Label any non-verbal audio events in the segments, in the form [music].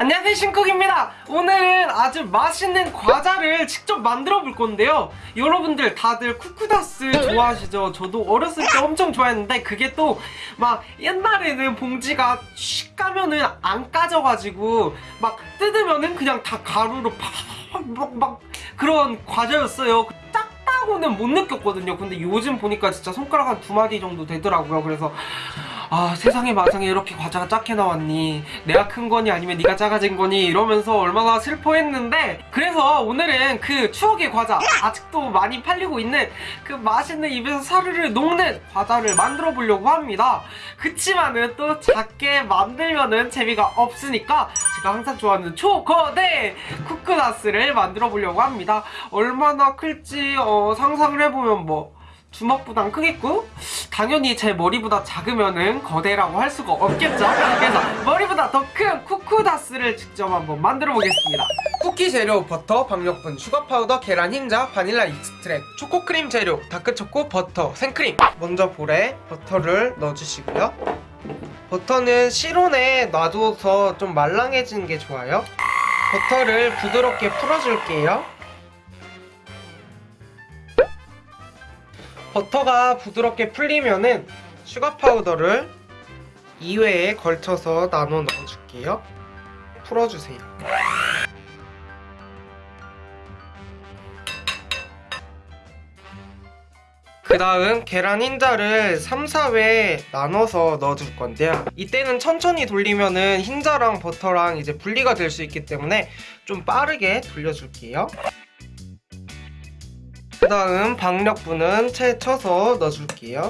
안녕하세요 신쿡입니다. 오늘은 아주 맛있는 과자를 직접 만들어 볼 건데요. 여러분들 다들 쿠쿠다스 좋아하시죠? 저도 어렸을 때 엄청 좋아했는데 그게 또 막 옛날에는 봉지가 슉 까면은 안 까져가지고 막 뜯으면은 그냥 다 가루로 팍막 막 그런 과자였어요. 작다고는 못 느꼈거든요. 근데 요즘 보니까 진짜 손가락 한 두 마디 정도 되더라고요. 그래서 아 세상에 마상에 이렇게 과자가 작게 나왔니? 내가 큰 거니 아니면 네가 작아진 거니? 이러면서 얼마나 슬퍼했는데 그래서 오늘은 그 추억의 과자 아직도 많이 팔리고 있는 그 맛있는 입에서 사르르 녹는 과자를 만들어 보려고 합니다. 그치만은 또 작게 만들면은 재미가 없으니까 제가 항상 좋아하는 초거대 쿠크다스를 만들어 보려고 합니다. 얼마나 클지 어, 상상을 해보면 뭐 주먹보단 크겠고 당연히 제 머리보다 작으면은 거대라고 할 수가 없겠죠? 그래서 머리보다 더 큰 쿠쿠다스를 직접 한번 만들어 보겠습니다. 쿠키 재료 버터, 박력분, sugar powder, 계란 흰자, vanilla extract 초코크림 재료, dark 초코, 버터, 생크림. 먼저 볼에 버터를 넣어주시고요. 버터는 실온에 놔둬서 좀 말랑해지는 게 좋아요. 버터를 부드럽게 풀어줄게요 버터가 부드럽게 풀리면은 sugar powder를 2회에 걸쳐서 나눠 넣어줄게요. 풀어주세요. 그 다음 계란 흰자를 3, 4회 나눠서 넣어줄 건데요. 이때는 천천히 돌리면은 흰자랑 버터랑 이제 분리가 될 수 있기 때문에 좀 빠르게 돌려줄게요. 그 다음 박력분은 채 쳐서 넣어줄게요.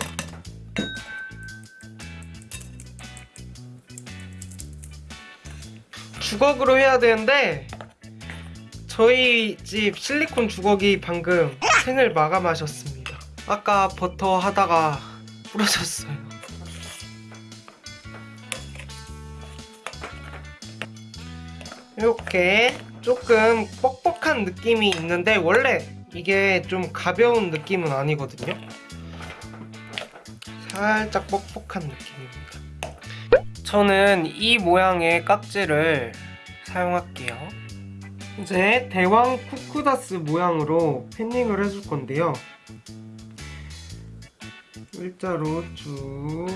주걱으로 해야 되는데 저희 집 실리콘 주걱이 방금 생을 마감하셨습니다. 아까 버터 하다가 부러졌어요. 이렇게 조금 뻑뻑한 느낌이 있는데 원래 이게 좀 가벼운 느낌은 아니거든요. 살짝 뻑뻑한 느낌입니다. 저는 이 모양의 깍지를 사용할게요. 이제 대왕 쿠쿠다스 모양으로 패닝을 해줄 건데요. 일자로 쭉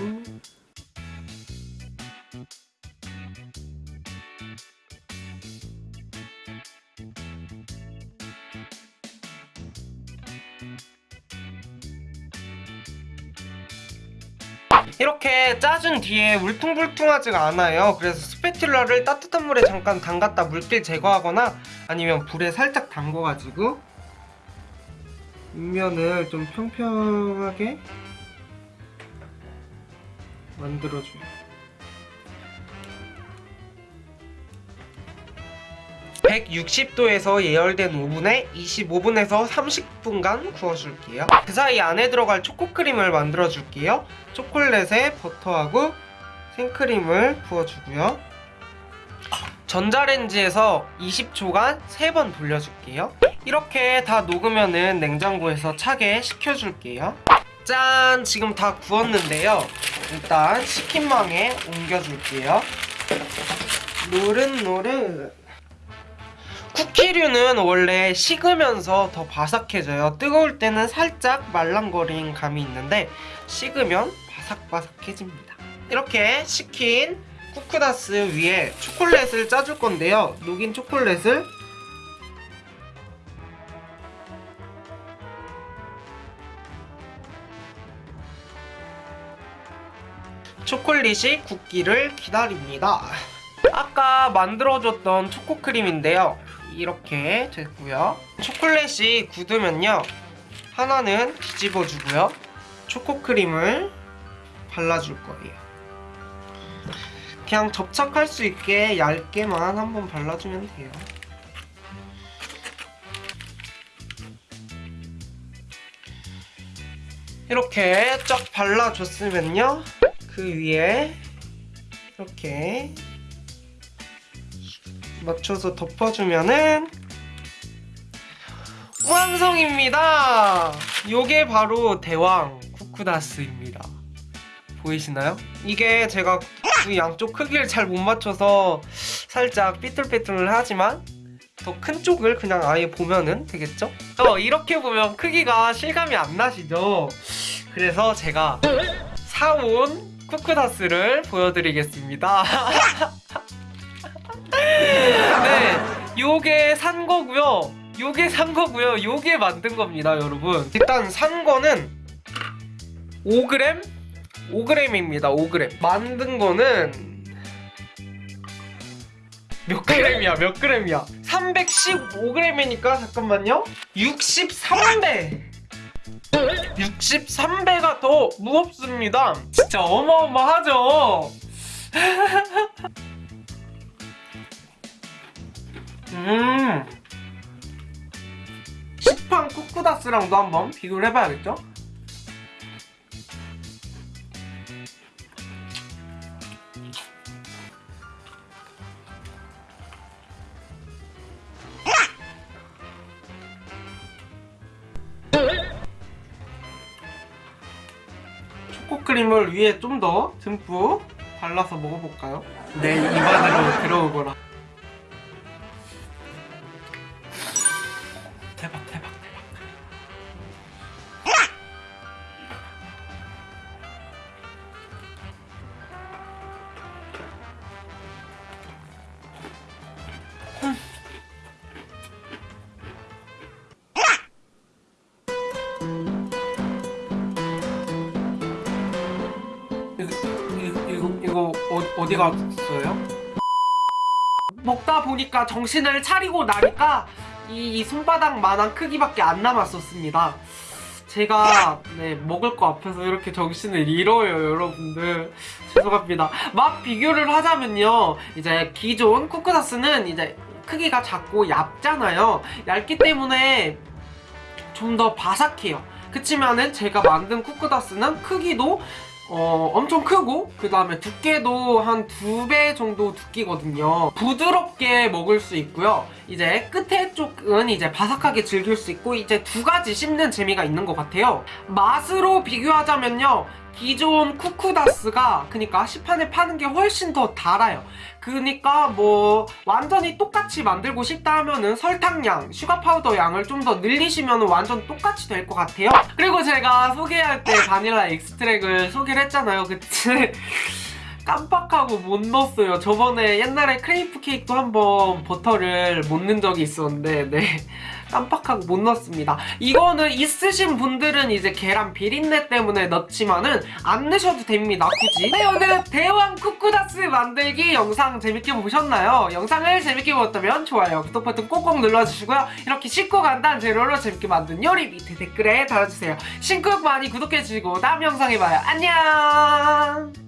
이렇게 짜준 뒤에 울퉁불퉁하지가 않아요. 그래서 스패츌러를 따뜻한 물에 잠깐 담갔다 물길 제거하거나 아니면 불에 살짝 담궈가지고 윗면을 좀 평평하게 만들어줘요 160도에서 예열된 오븐에 25분에서 30분간 구워줄게요. 그 사이 안에 들어갈 초코크림을 만들어줄게요. 초콜릿에 버터하고 생크림을 부어주고요. 전자레인지에서 20초간 3번 돌려줄게요. 이렇게 다 녹으면 은 냉장고에서 차게 식혀줄게요. 짠! 지금 다 구웠는데요. 일단 치킨망에 옮겨줄게요. 노릇노릇 쿠키류는 원래 식으면서 더 바삭해져요. 뜨거울 때는 살짝 말랑거린 감이 있는데 식으면 바삭바삭해집니다. 이렇게 식힌 쿠크다스 위에 초콜릿을 짜줄 건데요. 녹인 초콜릿을 초콜릿이 굳기를 기다립니다. 아까 만들어줬던 초코크림인데요 이렇게 됐고요. 초콜릿이 굳으면요 하나는 뒤집어주고요. 초코크림을 발라줄 거예요. 그냥 접착할 수 있게 얇게만 한번 발라주면 돼요. 이렇게 쫙 발라줬으면요 그 위에 이렇게 맞춰서 덮어주면은 완성입니다! 요게 바로 대왕 쿠쿠다스입니다. 보이시나요? 이게 제가 그 양쪽 크기를 잘 못 맞춰서 살짝 삐뚤빼뚤 하지만 더 큰 쪽을 그냥 아예 보면은 되겠죠? 어, 이렇게 보면 크기가 실감이 안 나시죠? 그래서 제가 사온 쿠크다스를 보여드리겠습니다. [laughs] 네, 요게 산 거고요. 요게 산 거고요. 요게 만든 겁니다, 여러분. 일단 산 거는 5g? 5g입니다, 5g. 만든 거는 몇 g이야, 몇 g이야? 315g이니까 잠깐만요. 63배. 63배가 더 무겁습니다. 진짜 어마어마하죠? 쿠쿠다스랑도 한번 비교를 해봐야겠죠? 초코크림을 위에 좀 더 듬뿍 발라서 먹어볼까요? 내 입안으로 들어오거라. 어, 어디 갔어요? 먹다 보니까 정신을 차리고 나니까 이, 이 손바닥만한 크기밖에 안 남았었습니다. 제가 네 먹을 거 앞에서 이렇게 정신을 잃어요 여러분들. 죄송합니다. 맛 비교를 하자면요. 이제 기존 쿠크다스는 이제 크기가 작고 얇잖아요. 얇기 때문에 좀 더 바삭해요. 그치만은 제가 만든 쿠크다스는 크기도 어, 엄청 크고 그 다음에 두께도 한 두 배 정도 두께거든요. 부드럽게 먹을 수 있고요. 이제 끝에 쪽은 이제 바삭하게 즐길 수 있고 이제 두 가지 씹는 재미가 있는 것 같아요. 맛으로 비교하자면요 기존 쿠쿠다스가 그니까 시판에 파는 게 훨씬 더 달아요. 그니까 뭐 완전히 똑같이 만들고 싶다 하면은 설탕량, sugar powder 양을 좀 더 늘리시면 완전 똑같이 될 것 같아요. 그리고 제가 소개할 때 vanilla extract을 소개를 했잖아요. 그치? 깜빡하고 못 넣었어요. 저번에 옛날에 크레이프 케이크도 한번 버터를 못 넣은 적이 있었는데 네. [laughs] 깜빡하고 못 넣었습니다. 이거는 있으신 분들은 이제 계란 비린내 때문에 넣지만은 안 넣으셔도 됩니다 굳이. 네 오늘 대왕 쿠쿠다스 만들기 영상 재밌게 보셨나요? 영상을 재밌게 보셨다면 좋아요 구독 버튼 꼭꼭 눌러주시고요. 이렇게 쉽고 간단 재료로 재밌게 만든 요리 밑에 댓글에 달아주세요. 신쿡 많이 구독해주시고 다음 영상에 봐요. 안녕